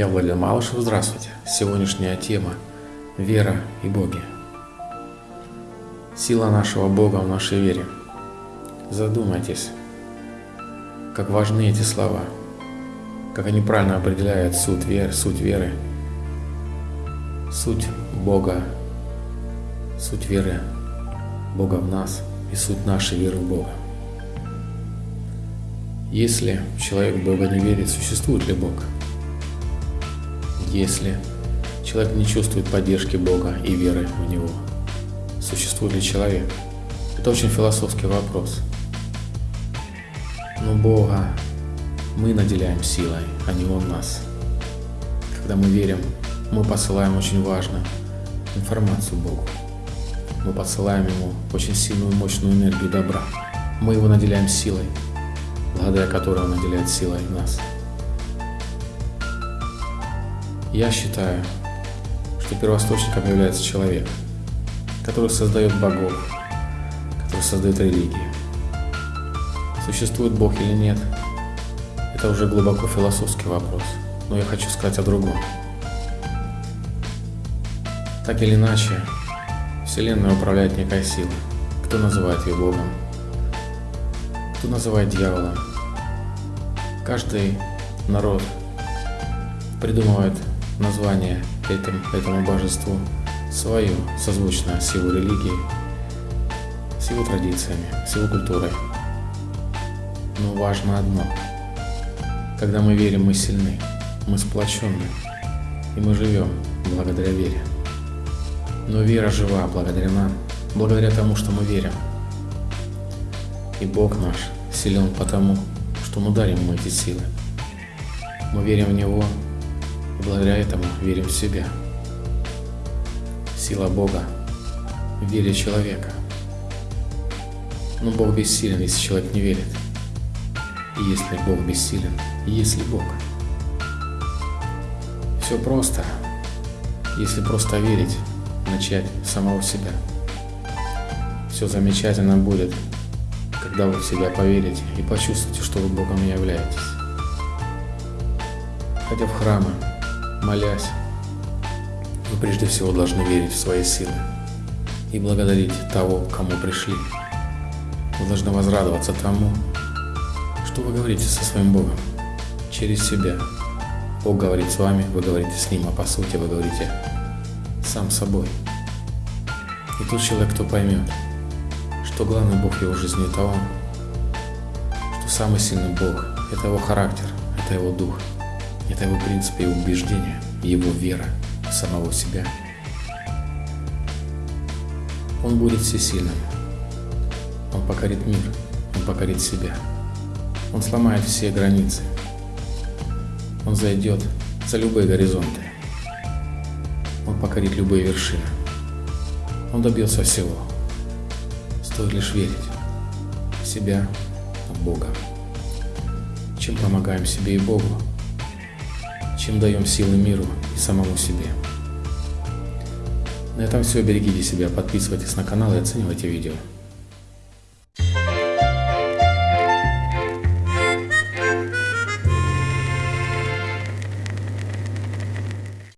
Я Владимир Малышев, здравствуйте. Сегодняшняя тема – вера и боги. Сила нашего Бога в нашей вере. Задумайтесь, как важны эти слова, как они правильно определяют суть веры, суть веры, суть Бога, суть веры Бога в нас и суть нашей веры в Бога. Если человек в Бога не верит, существует ли Бог? Если человек не чувствует поддержки Бога и веры в Него? Существует ли человек? Это очень философский вопрос. Но Бога мы наделяем силой, а не Он нас. Когда мы верим, мы посылаем очень важную информацию Богу. Мы посылаем Ему очень сильную, мощную энергию добра. Мы Его наделяем силой, благодаря которой Он наделяет силой нас. Я считаю, что первоисточником является человек, который создает богов, который создает религии. Существует Бог или нет, это уже глубоко философский вопрос, но я хочу сказать о другом. Так или иначе, Вселенной управляет некая сила. Кто называет ее Богом, кто называет дьяволом. Каждый народ придумывает название этим, этому божеству свое, созвучное с его религией, с его традициями, с его культурой. Но важно одно. Когда мы верим, мы сильны, мы сплоченны, и мы живем благодаря вере. Но вера жива благодаря нам, благодаря тому, что мы верим. И Бог наш силен потому, что мы дарим ему эти силы. Мы верим в Него и благодаря этому верим в себя. Сила Бога в вере человека. Но Бог бессилен, если человек не верит. И если Бог бессилен, если Бог. Все просто, если просто верить, начать с самого себя. Все замечательно будет, когда вы в себя поверите и почувствуете, что вы Богом являетесь. Хотя в храмы, молясь, вы прежде всего должны верить в свои силы и благодарить того, кому пришли. Вы должны возрадоваться тому, что вы говорите со своим Богом через себя. Бог говорит с вами, вы говорите с Ним, а по сути вы говорите сам собой. И тот человек, кто поймет, что главный Бог его жизни – это Он, что самый сильный Бог – это Его характер, это Его Дух – это его принципы и убеждения, его вера в самого себя. Он будет всесильным. Он покорит мир, он покорит себя. Он сломает все границы. Он зайдет за любые горизонты. Он покорит любые вершины. Он добился всего. Стоит лишь верить в себя, в Бога. Чем помогаем себе и Богу, чем даем силы миру и самому себе. На этом все. Берегите себя, подписывайтесь на канал и оценивайте видео.